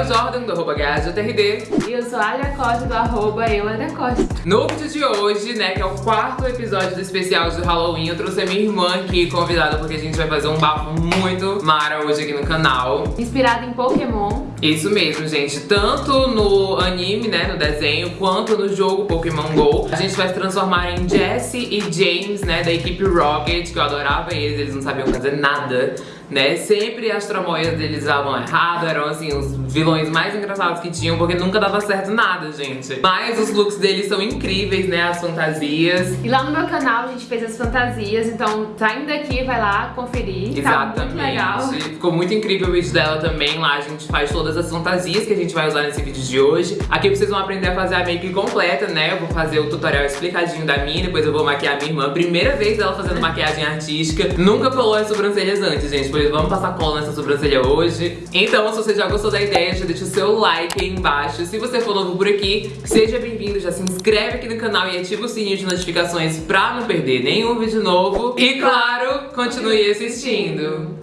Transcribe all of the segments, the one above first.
o Jordan, do arroba E eu sou a Alia Costa, do arroba Costa. No vídeo de hoje, né, que é o quarto episódio do especial de Halloween, eu trouxe a minha irmã aqui convidada porque a gente vai fazer um bafo muito mara hoje aqui no canal. Inspirado em Pokémon. Isso mesmo, gente. Tanto no anime, né, no desenho, quanto no jogo Pokémon GO. A gente vai se transformar em Jesse e James, né, da equipe Rocket, que eu adorava eles, eles não sabiam fazer nada né? Sempre as tramóias deles davam errado, eram assim, os vilões mais engraçados que tinham, porque nunca dava certo nada, gente. Mas os looks deles são incríveis, né? As fantasias. E lá no meu canal a gente fez as fantasias, então saindo daqui, vai lá conferir. Exatamente. Tá muito legal. Ficou muito incrível o vídeo dela também. Lá a gente faz todas as fantasias que a gente vai usar nesse vídeo de hoje. Aqui vocês vão aprender a fazer a make completa, né? Eu vou fazer o tutorial explicadinho da minha, depois eu vou maquiar a minha irmã. Primeira vez dela fazendo maquiagem artística. Nunca colou as sobrancelhas antes, gente vamos passar cola nessa sobrancelha hoje. Então, se você já gostou da ideia, já deixa o seu like aí embaixo. Se você for novo por aqui, seja bem-vindo, já se inscreve aqui no canal e ativa o sininho de notificações pra não perder nenhum vídeo novo. E claro, continue assistindo.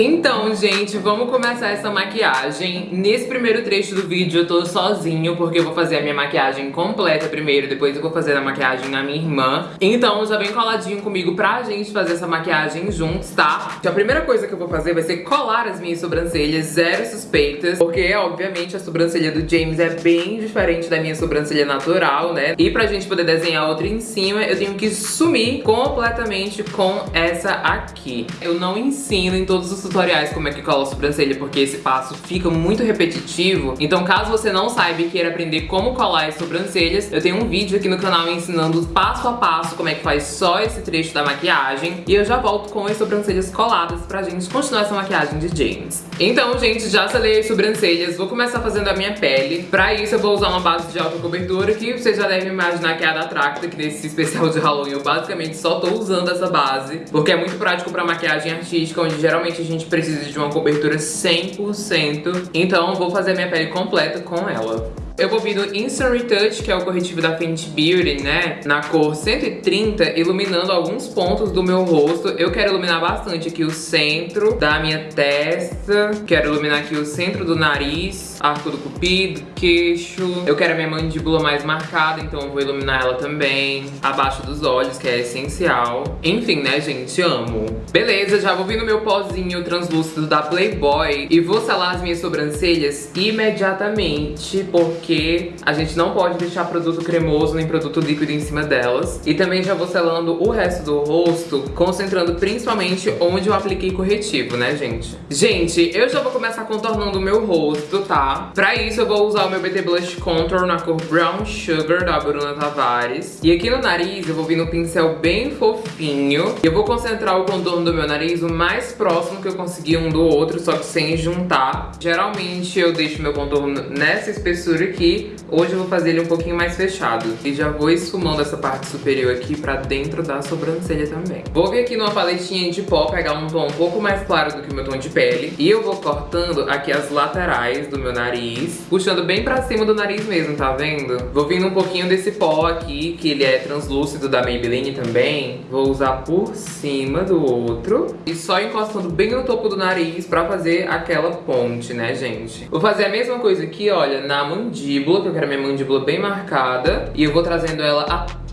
Então, gente, vamos começar essa maquiagem. Nesse primeiro trecho do vídeo eu tô sozinho, porque eu vou fazer a minha maquiagem completa primeiro, depois eu vou fazer a maquiagem na minha irmã. Então já vem coladinho comigo pra gente fazer essa maquiagem juntos, tá? A primeira coisa que eu vou fazer vai ser colar as minhas sobrancelhas, zero suspeitas, porque obviamente a sobrancelha do James é bem diferente da minha sobrancelha natural, né? E pra gente poder desenhar outra em cima, eu tenho que sumir completamente com essa aqui. Eu não ensino em todos os tutoriais como é que cola a sobrancelha, porque esse passo fica muito repetitivo. Então caso você não saiba e queira aprender como colar as sobrancelhas, eu tenho um vídeo aqui no canal ensinando passo a passo como é que faz só esse trecho da maquiagem. E eu já volto com as sobrancelhas coladas pra gente continuar essa maquiagem de James. Então, gente, já selei as sobrancelhas, vou começar fazendo a minha pele. Pra isso eu vou usar uma base de alta cobertura, que você já deve imaginar que é a da Tracta, que nesse especial de Halloween eu basicamente só tô usando essa base, porque é muito prático pra maquiagem artística, onde geralmente a gente gente precisa de uma cobertura 100%. Então vou fazer minha pele completa com ela. Eu vou vir no Instant Retouch, que é o corretivo da Fenty Beauty, né? Na cor 130, iluminando alguns pontos do meu rosto. Eu quero iluminar bastante aqui o centro da minha testa. Quero iluminar aqui o centro do nariz, arco do cupido, queixo. Eu quero a minha mandíbula mais marcada, então eu vou iluminar ela também. Abaixo dos olhos, que é essencial. Enfim, né, gente? Amo. Beleza, já vou vir no meu pozinho translúcido da Playboy e vou selar as minhas sobrancelhas imediatamente, porque porque a gente não pode deixar produto cremoso nem produto líquido em cima delas. E também já vou selando o resto do rosto, concentrando principalmente onde eu apliquei corretivo, né, gente? Gente, eu já vou começar contornando o meu rosto, tá? Pra isso eu vou usar o meu BT Blush Contour na cor Brown Sugar, da Bruna Tavares. E aqui no nariz eu vou vir no pincel bem fofinho. E eu vou concentrar o contorno do meu nariz o mais próximo que eu conseguir um do outro, só que sem juntar. Geralmente eu deixo meu contorno nessa espessura aqui aqui, hoje eu vou fazer ele um pouquinho mais fechado. E já vou esfumando essa parte superior aqui pra dentro da sobrancelha também. Vou vir aqui numa paletinha de pó, pegar um tom um pouco mais claro do que o meu tom de pele. E eu vou cortando aqui as laterais do meu nariz, puxando bem pra cima do nariz mesmo, tá vendo? Vou vindo um pouquinho desse pó aqui, que ele é translúcido da Maybelline também. Vou usar por cima do outro. E só encostando bem no topo do nariz pra fazer aquela ponte, né, gente? Vou fazer a mesma coisa aqui, olha, na mandíbula mandíbula, que eu quero minha mandíbula bem marcada. E eu vou trazendo ela até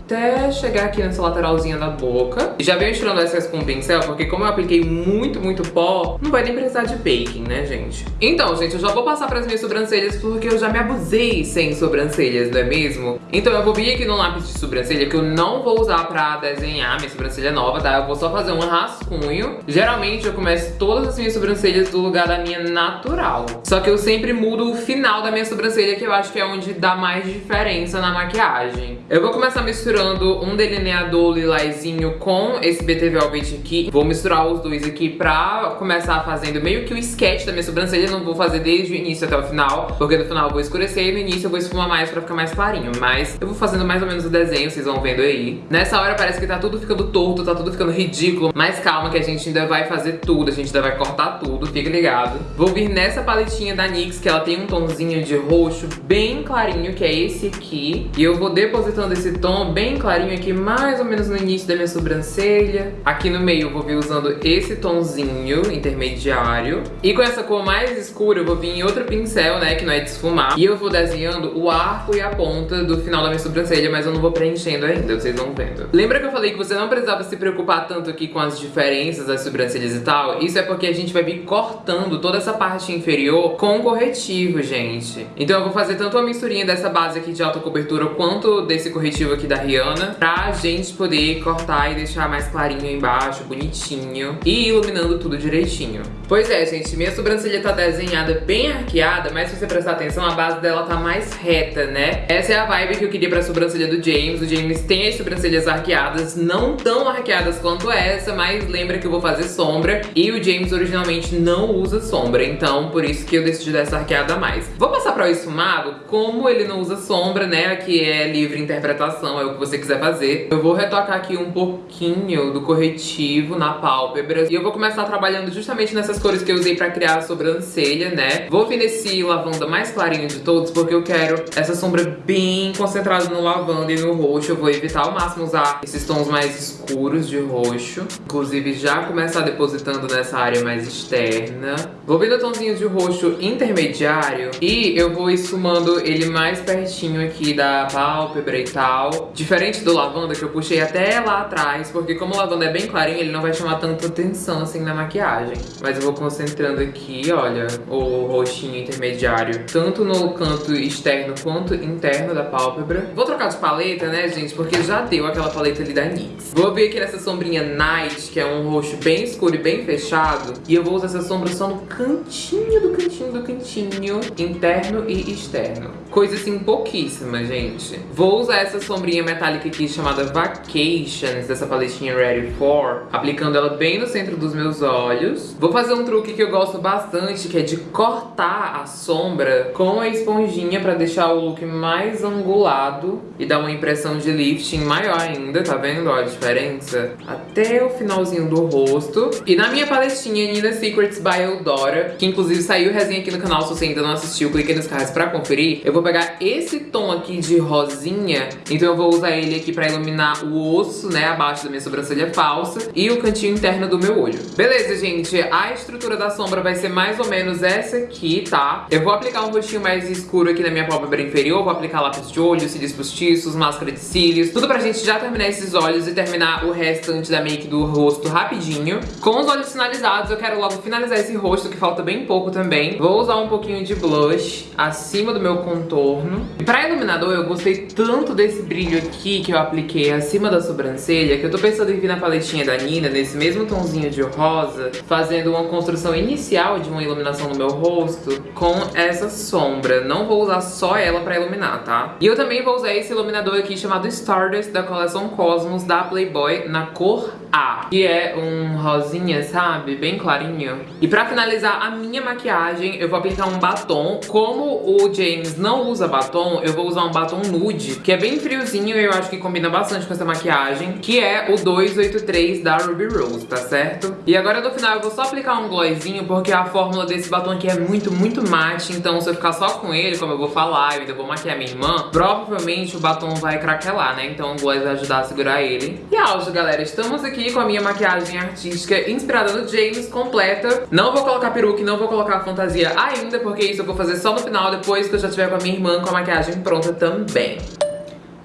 chegar aqui nessa lateralzinha da boca. Já venho tirando essas com pincel, porque como eu apliquei muito, muito pó, não vai nem precisar de baking, né, gente? Então, gente, eu já vou passar pras minhas sobrancelhas, porque eu já me abusei sem sobrancelhas, não é mesmo? Então eu vou vir aqui no lápis de sobrancelha, que eu não vou usar pra desenhar minha sobrancelha nova, tá? Eu vou só fazer um rascunho. Geralmente eu começo todas as minhas sobrancelhas do lugar da minha natural. Só que eu sempre mudo o final da minha sobrancelha, que eu acho que é onde dá mais diferença na maquiagem. Eu vou começar misturando misturando um delineador lilazinho com esse BT Velvet aqui. Vou misturar os dois aqui pra começar fazendo meio que o sketch da minha sobrancelha. Não vou fazer desde o início até o final, porque no final eu vou escurecer e no início eu vou esfumar mais pra ficar mais clarinho. Mas eu vou fazendo mais ou menos o desenho, vocês vão vendo aí. Nessa hora parece que tá tudo ficando torto, tá tudo ficando ridículo. Mas calma que a gente ainda vai fazer tudo, a gente ainda vai cortar tudo, fica ligado. Vou vir nessa paletinha da NYX, que ela tem um tomzinho de roxo bem clarinho, que é esse aqui. E eu vou depositando esse tom bem clarinho aqui, mais ou menos no início da minha sobrancelha. Aqui no meio eu vou vir usando esse tomzinho intermediário. E com essa cor mais escura eu vou vir em outro pincel, né, que não é de esfumar. E eu vou desenhando o arco e a ponta do final da minha sobrancelha, mas eu não vou preenchendo ainda, vocês vão vendo. Lembra que eu falei que você não precisava se preocupar tanto aqui com as diferenças das sobrancelhas e tal? Isso é porque a gente vai vir cortando toda essa parte inferior com corretivo, gente. Então eu vou fazer tanto uma misturinha dessa base aqui de alta cobertura quanto desse corretivo aqui da Rihanna pra gente poder cortar e deixar mais clarinho embaixo, bonitinho e iluminando tudo direitinho. Pois é, gente, minha sobrancelha tá desenhada bem arqueada, mas se você prestar atenção, a base dela tá mais reta, né? Essa é a vibe que eu queria pra sobrancelha do James. O James tem as sobrancelhas arqueadas, não tão arqueadas quanto essa, mas lembra que eu vou fazer sombra. E o James originalmente não usa sombra, então por isso que eu decidi dar essa arqueada a mais. Vou passar pra o esfumado, como ele não usa sombra, né? Aqui é livre interpretação, é o que você quiser fazer. Eu vou retocar aqui um pouquinho do corretivo na pálpebra. E eu vou começar trabalhando justamente nessas cores que eu usei pra criar a sobrancelha, né? Vou vir nesse lavanda mais clarinho de todos, porque eu quero essa sombra bem concentrada no lavanda e no roxo. Eu vou evitar ao máximo usar esses tons mais escuros de roxo. Inclusive já começar depositando nessa área mais externa. Vou vir no tonzinho de roxo intermediário e eu vou esfumando ele mais pertinho aqui da pálpebra e tal. Diferente do lavanda que eu puxei até lá atrás, porque como o lavanda é bem clarinho, ele não vai chamar tanta atenção assim na maquiagem. Mas eu vou concentrando aqui, olha, o roxinho intermediário, tanto no canto externo quanto interno da pálpebra. Vou trocar de paleta, né, gente, porque já deu aquela paleta ali da NYX. Vou vir aqui nessa sombrinha Night, que é um roxo bem escuro e bem fechado, e eu vou usar essa sombra só no cantinho do cantinho do cantinho, interno e externo. Coisa assim pouquíssima, gente. Vou usar essa sombrinha metálica aqui chamada Vacations, dessa paletinha Ready For, aplicando ela bem no centro dos meus olhos. Vou fazer um truque que eu gosto bastante, que é de cortar a sombra com a esponjinha pra deixar o look mais angulado e dar uma impressão de lifting maior ainda, tá vendo ó, a diferença? Até o finalzinho do rosto. E na minha paletinha Nina Secrets by Eudora, que inclusive saiu resenha aqui no canal, se você ainda não assistiu, clique nos cards pra conferir. Eu vou pegar esse tom aqui de rosinha, então eu vou usar ele aqui pra iluminar o osso, né, abaixo da minha sobrancelha falsa e o cantinho interno do meu olho. Beleza, gente, a estrutura da sombra vai ser mais ou menos essa aqui, tá? Eu vou aplicar um rostinho mais escuro aqui na minha pálpebra inferior, vou aplicar lápis de olho, cílios postiços, máscara de cílios, tudo pra gente já terminar esses olhos e terminar o restante da make do rosto rapidinho. Com os olhos finalizados, eu quero logo finalizar esse rosto, que falta bem pouco também. Vou usar um pouquinho de blush acima do meu contorno. E pra iluminador, eu gostei tanto desse brilho aqui que eu apliquei acima da sobrancelha, que eu tô pensando em vir na paletinha da Nina, nesse mesmo tomzinho de rosa, fazendo uma construção inicial de uma iluminação no meu rosto com essa sombra. Não vou usar só ela pra iluminar, tá? E eu também vou usar esse iluminador aqui chamado Stardust, da coleção Cosmos, da Playboy, na cor A. Que é um rosinha, sabe? Bem clarinho. E pra finalizar a minha maquiagem, eu vou aplicar um batom. Como o James não usa batom, eu vou usar um batom nude, que é bem friozinho e eu acho que combina bastante com essa maquiagem, que é o 283 da Ruby Rose, tá certo? E agora no final eu vou só aplicar um glossinho, porque a fórmula desse batom aqui é muito, muito mate, então se eu ficar só com ele, como eu vou falar, eu ainda vou maquiar minha irmã, provavelmente o batom vai craquelar, né? Então o gloss vai ajudar a segurar ele. E auge, galera, estamos aqui com a minha maquiagem artística inspirada no James, completa. Não vou colocar peruca, não vou colocar fantasia ainda, porque isso eu vou fazer só no final, depois que eu já tiver com a minha irmã com a maquiagem pronta também.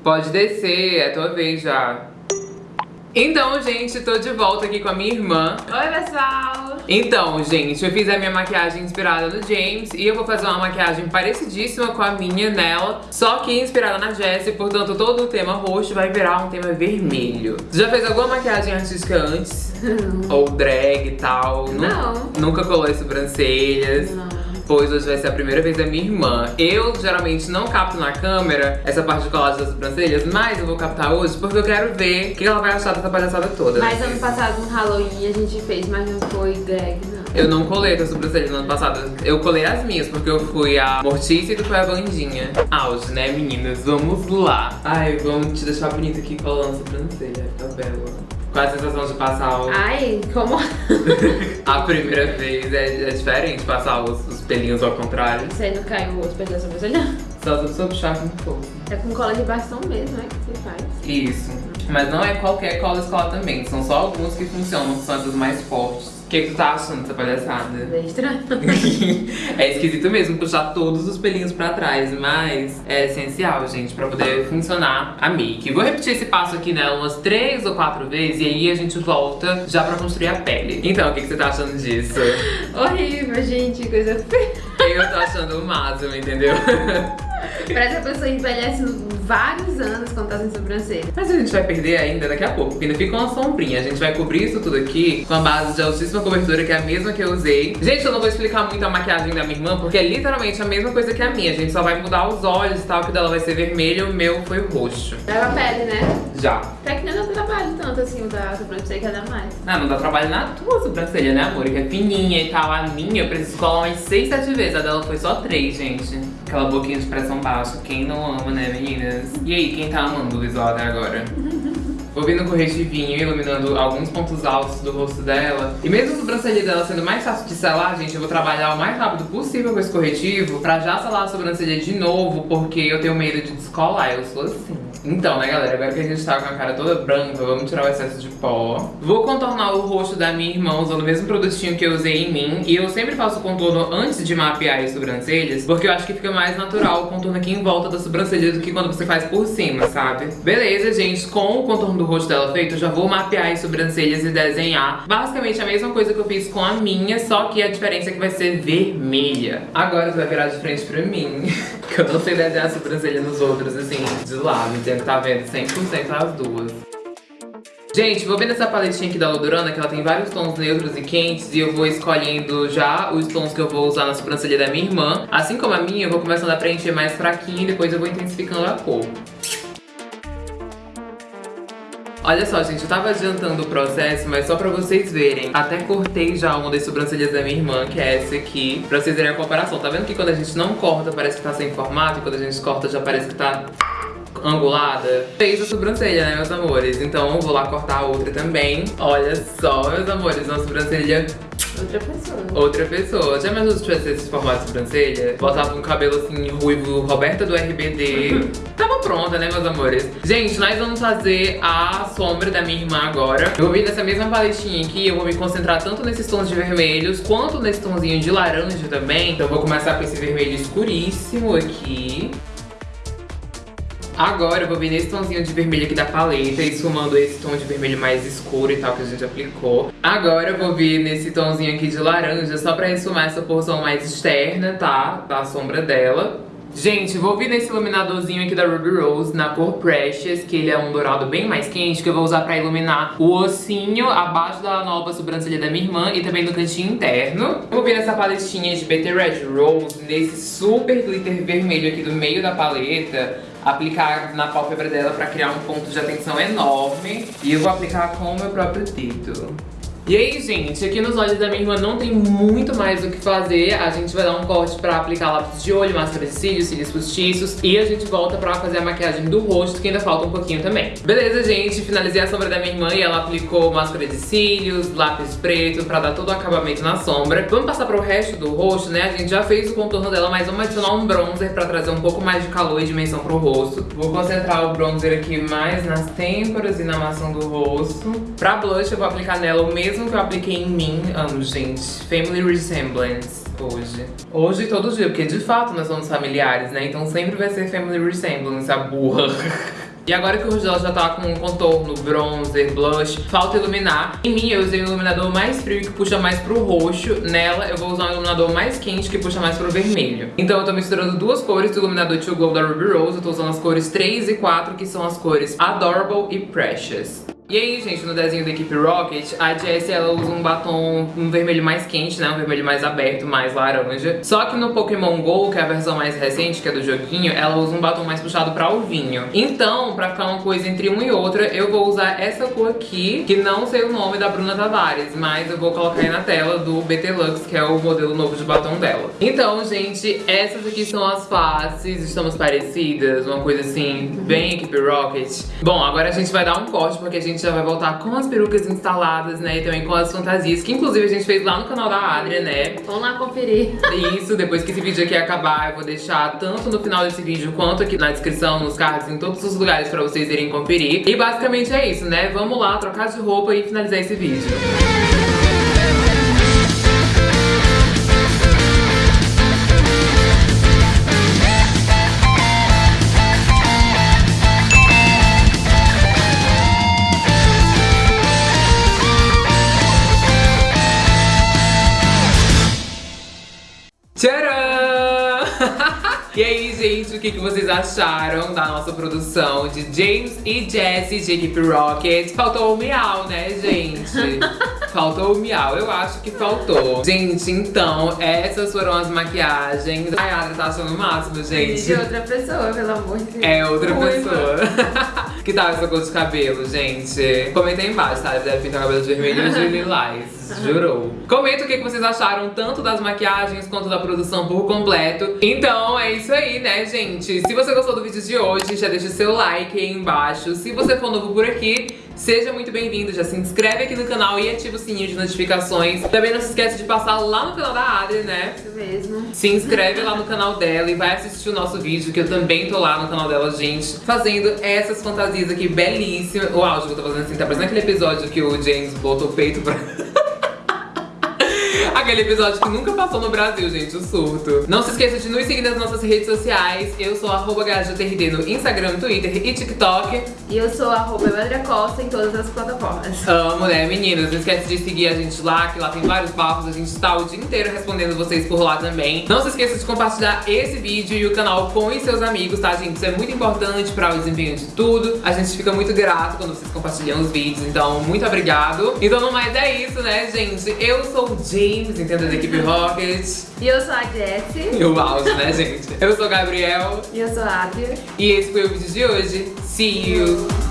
Pode descer, é tua vez já. Então, gente, tô de volta aqui com a minha irmã. Oi, pessoal! Então, gente, eu fiz a minha maquiagem inspirada no James e eu vou fazer uma maquiagem parecidíssima com a minha nela, só que inspirada na Jessie, portanto todo o tema roxo vai virar um tema vermelho. Você já fez alguma maquiagem artística antes? Ou drag e tal? Não. Nunca colou as sobrancelhas? Não. Pois hoje vai ser a primeira vez da minha irmã. Eu geralmente não capto na câmera essa parte de colagem das sobrancelhas, mas eu vou captar hoje porque eu quero ver o que ela vai achar dessa palhaçada toda. Mas ano passado no Halloween a gente fez, mas não foi drag, não. Eu não colei com a sobrancelha no ano passado. Eu colei as minhas, porque eu fui a Mortícia e tu foi a Vandinha. Auge, né, meninas? Vamos lá. Ai, vamos te deixar bonita aqui colando a sobrancelha. Fica bela. Qual a sensação de passar o... Ai, como... a primeira vez é, é diferente passar os, os, pelinhos ao contrário. Você não cai o rosto perto da sobrancelha? Só se eu puxar com força. É com cola de bastão mesmo, né, que você faz. Isso. Mas não é qualquer cola escola também. São só alguns que funcionam, são as mais fortes. O que, que tu tá achando dessa palhaçada? É estranho. é esquisito mesmo puxar todos os pelinhos pra trás, mas é essencial, gente, pra poder funcionar a make. Vou repetir esse passo aqui nela umas três ou quatro vezes e aí a gente volta já pra construir a pele. Então, o que, que você tá achando disso? Horrível, gente, coisa feia. Eu tô achando o máximo, entendeu? Parece que a pessoa envelhece vários anos quando tá sem sobrancelha. Mas a gente vai perder ainda daqui a pouco, porque ainda fica uma sombrinha. A gente vai cobrir isso tudo aqui com a base de altíssima cobertura, que é a mesma que eu usei. Gente, eu não vou explicar muito a maquiagem da minha irmã, porque é literalmente a mesma coisa que a minha. A gente só vai mudar os olhos e tal, que dela vai ser vermelho, o meu foi roxo. Leva a pele, né? Já. Até que não dá trabalho tanto assim, o da sobrancelha que dá mais. Ah, não dá trabalho na tua sobrancelha, né, amor? Que é fininha e tal. A minha eu preciso colar umas 6, 7 vezes. A dela foi só 3, gente. Aquela boquinha de pressão baixa. Quem não ama, né, meninas? E aí, quem tá amando o visual até agora? Vou vindo com corretivinho, iluminando alguns pontos altos do rosto dela. E mesmo a sobrancelha dela sendo mais fácil de selar, gente, eu vou trabalhar o mais rápido possível com esse corretivo pra já selar a sobrancelha de novo, porque eu tenho medo de descolar, eu sou assim. Então, né, galera, agora que a gente tá com a cara toda branca, vamos tirar o excesso de pó. Vou contornar o rosto da minha irmã usando o mesmo produtinho que eu usei em mim. E eu sempre faço contorno antes de mapear as sobrancelhas, porque eu acho que fica mais natural o contorno aqui em volta da sobrancelha do que quando você faz por cima, sabe? Beleza, gente, com o contorno do rosto dela feito, eu já vou mapear as sobrancelhas e desenhar basicamente a mesma coisa que eu fiz com a minha, só que a diferença é que vai ser vermelha. Agora você vai virar de frente pra mim, que eu não sei desenhar a sobrancelha nos outros, assim, de lado, entendeu? Tá vendo 100% as duas. Gente, vou vendo essa paletinha aqui da Lodurana, que ela tem vários tons neutros e quentes, e eu vou escolhendo já os tons que eu vou usar na sobrancelha da minha irmã. Assim como a minha, eu vou começando a preencher mais fraquinho e depois eu vou intensificando a cor. Olha só, gente, eu tava adiantando o processo, mas só pra vocês verem. Até cortei já uma das sobrancelhas da minha irmã, que é essa aqui, pra vocês verem a comparação. Tá vendo que quando a gente não corta, parece que tá sem formato, e quando a gente corta, já parece que tá angulada. Fez a sobrancelha, né, meus amores? Então vou lá cortar a outra também. Olha só, meus amores, uma sobrancelha Outra pessoa. Outra pessoa. Já imaginou se tivesse esse formato de sobrancelha? Botava um cabelo assim, ruivo, Roberta do RBD. Tava pronta, né, meus amores? Gente, nós vamos fazer a sombra da minha irmã agora. Eu vou vir nessa mesma paletinha aqui, eu vou me concentrar tanto nesses tons de vermelhos, quanto nesse tonzinho de laranja também. Então eu vou começar com esse vermelho escuríssimo aqui. Agora eu vou vir nesse tomzinho de vermelho aqui da paleta, esfumando esse tom de vermelho mais escuro e tal que a gente aplicou. Agora eu vou vir nesse tomzinho aqui de laranja, só pra esfumar essa porção mais externa, tá? Da sombra dela. Gente, vou vir nesse iluminadorzinho aqui da Ruby Rose, na cor Precious, que ele é um dourado bem mais quente, que eu vou usar pra iluminar o ossinho abaixo da nova sobrancelha da minha irmã e também no cantinho interno. Vou vir nessa paletinha de BT Red Rose, nesse super glitter vermelho aqui do meio da paleta, aplicar na pálpebra dela pra criar um ponto de atenção enorme. E eu vou aplicar com o meu próprio dedo. E aí, gente, aqui nos olhos da minha irmã não tem muito mais o que fazer. A gente vai dar um corte pra aplicar lápis de olho, máscara de cílios, cílios postiços. E a gente volta pra fazer a maquiagem do rosto, que ainda falta um pouquinho também. Beleza, gente? Finalizei a sombra da minha irmã e ela aplicou máscara de cílios, lápis preto, pra dar todo o acabamento na sombra. Vamos passar pro resto do rosto, né? A gente já fez o contorno dela, mas vamos adicionar um bronzer pra trazer um pouco mais de calor e dimensão pro rosto. Vou concentrar o bronzer aqui mais nas têmporas e na maçã do rosto. Pra blush, eu vou aplicar nela o mesmo mesmo que eu apliquei em mim, amo, gente. Family Resemblance hoje. Hoje e todo dia, porque de fato nós somos familiares, né? Então sempre vai ser Family Resemblance, a burra. E agora que o dela já tá com contorno, bronzer, blush, falta iluminar. Em mim eu usei um iluminador mais frio que puxa mais pro roxo. Nela eu vou usar um iluminador mais quente que puxa mais pro vermelho. Então eu tô misturando duas cores do iluminador To Glow da Ruby Rose. Eu tô usando as cores 3 e 4, que são as cores Adorable e Precious. E aí, gente, no desenho da equipe Rocket, a Jessie, ela usa um batom um vermelho mais quente, né? Um vermelho mais aberto, mais laranja. Só que no Pokémon GO, que é a versão mais recente, que é do joguinho, ela usa um batom mais puxado pra alvinho. Então, pra ficar uma coisa entre uma e outra, eu vou usar essa cor aqui, que não sei o nome da Bruna Tavares, mas eu vou colocar aí na tela do BT Lux, que é o modelo novo de batom dela. Então, gente, essas aqui são as faces, estamos parecidas, uma coisa assim, bem equipe Rocket. Bom, agora a gente vai dar um corte, porque a gente já vai voltar com as perucas instaladas, né, e também com as fantasias, que inclusive a gente fez lá no canal da Adria, né. Vamos lá conferir. Isso, depois que esse vídeo aqui acabar, eu vou deixar tanto no final desse vídeo, quanto aqui na descrição, nos cards, em todos os lugares pra vocês irem conferir. E basicamente é isso, né, vamos lá trocar de roupa e finalizar esse vídeo. Tcharam! Gente, o que, que vocês acharam da nossa produção de James e Jessie de Equipe Rocket? Faltou o miau, né, gente? Faltou o miau, eu acho que faltou. Gente, então, essas foram as maquiagens. A Adri tá achando o máximo, gente. De outra pessoa, pelo amor de Deus. É outra Ruiva. pessoa. que tal essa cor de cabelo, gente? Comenta aí embaixo, tá? Deve pintar cabelo de vermelho ou de lilás. Jurou. Comenta o que vocês acharam tanto das maquiagens quanto da produção por completo. Então é isso aí, né, gente? Se você gostou do vídeo de hoje, já deixa o seu like aí embaixo. Se você for novo por aqui, Seja muito bem-vindo, já se inscreve aqui no canal e ativa o sininho de notificações. Também não se esquece de passar lá no canal da Adri, né? Isso mesmo. Se inscreve lá no canal dela e vai assistir o nosso vídeo, que eu também tô lá no canal dela, gente, fazendo essas fantasias aqui belíssimas. O áudio que eu tô fazendo assim, tá parecendo aquele episódio que o James botou o peito pra... Aquele episódio que nunca passou no Brasil, gente, o surto. Não se esqueça de nos seguir nas nossas redes sociais. Eu sou arroba no Instagram, Twitter e TikTok. E eu sou arroba Costa em todas as plataformas. Amo, né, meninas? Não esquece de seguir a gente lá, que lá tem vários bafos. A gente tá o dia inteiro respondendo vocês por lá também. Não se esqueça de compartilhar esse vídeo e o canal com os seus amigos, tá, gente? Isso é muito importante para o desempenho de tudo. A gente fica muito grato quando vocês compartilham os vídeos, então muito obrigado. Então, no mais é isso, né, gente? Eu sou o James, entendeu? Da equipe Rocket. E eu sou a Jessie. E o áudio, né, gente? Eu sou o Gabriel. E eu sou a Adria. E esse foi o vídeo de hoje. See you!